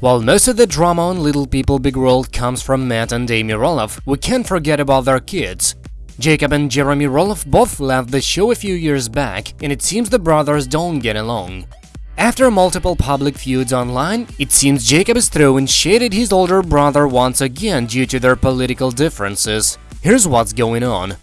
While most of the drama on Little People Big World comes from Matt and Amy Roloff, we can't forget about their kids. Jacob and Jeremy Roloff both left the show a few years back, and it seems the brothers don't get along. After multiple public feuds online, it seems Jacob is throwing shade at his older brother once again due to their political differences. Here's what's going on.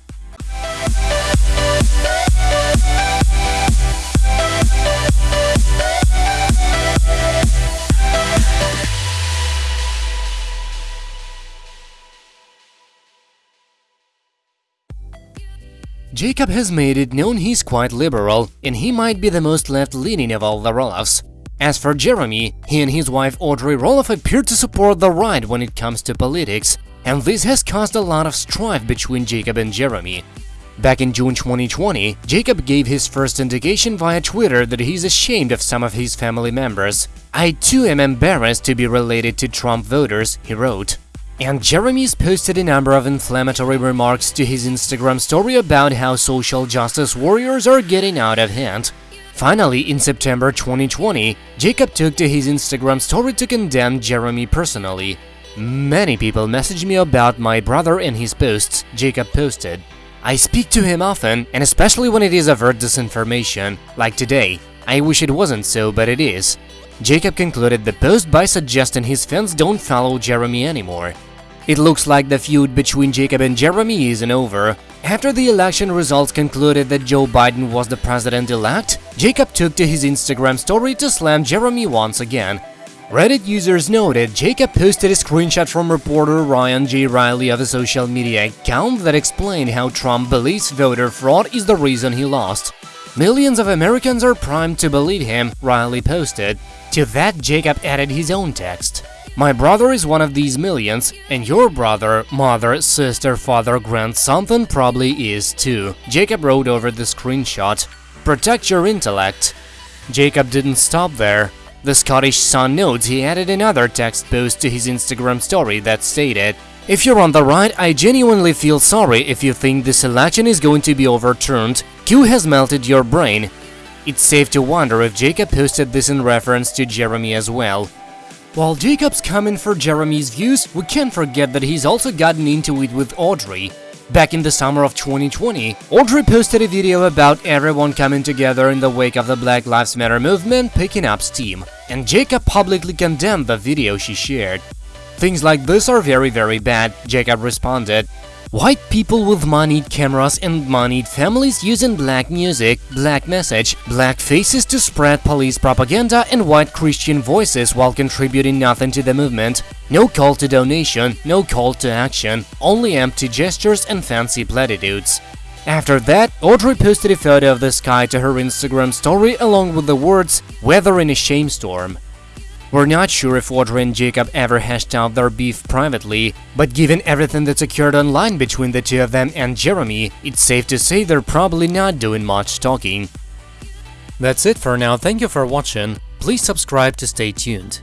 Jacob has made it known he's quite liberal, and he might be the most left-leaning of all the Roloffs. As for Jeremy, he and his wife Audrey Roloff appear to support the right when it comes to politics, and this has caused a lot of strife between Jacob and Jeremy. Back in June 2020, Jacob gave his first indication via Twitter that he's ashamed of some of his family members. I too am embarrassed to be related to Trump voters, he wrote. And Jeremy's posted a number of inflammatory remarks to his Instagram story about how social justice warriors are getting out of hand. Finally, in September 2020, Jacob took to his Instagram story to condemn Jeremy personally. Many people message me about my brother and his posts, Jacob posted. I speak to him often, and especially when it is overt disinformation, like today. I wish it wasn't so, but it is. Jacob concluded the post by suggesting his fans don't follow Jeremy anymore. It looks like the feud between Jacob and Jeremy isn't over. After the election results concluded that Joe Biden was the president-elect, Jacob took to his Instagram story to slam Jeremy once again. Reddit users noted Jacob posted a screenshot from reporter Ryan J. Reilly of a social media account that explained how Trump believes voter fraud is the reason he lost. Millions of Americans are primed to believe him, Reilly posted. To that, Jacob added his own text. My brother is one of these millions, and your brother, mother, sister, father, grand something probably is too, Jacob wrote over the screenshot. Protect your intellect. Jacob didn't stop there. The Scottish Sun notes he added another text post to his Instagram story that stated, If you're on the right, I genuinely feel sorry if you think this election is going to be overturned Q has melted your brain. It's safe to wonder if Jacob posted this in reference to Jeremy as well. While Jacob's coming for Jeremy's views, we can't forget that he's also gotten into it with Audrey. Back in the summer of 2020, Audrey posted a video about everyone coming together in the wake of the Black Lives Matter movement picking up steam, and Jacob publicly condemned the video she shared. Things like this are very very bad, Jacob responded. White people with moneyed cameras and moneyed families using black music, black message, black faces to spread police propaganda and white Christian voices while contributing nothing to the movement. No call to donation, no call to action, only empty gestures and fancy platitudes. After that, Audrey posted a photo of the sky to her Instagram story along with the words, weather in a shame storm. We're not sure if Audrey and Jacob ever hashed out their beef privately, but given everything that's occurred online between the two of them and Jeremy, it's safe to say they're probably not doing much talking. That's it for now, thank you for watching, please subscribe to stay tuned.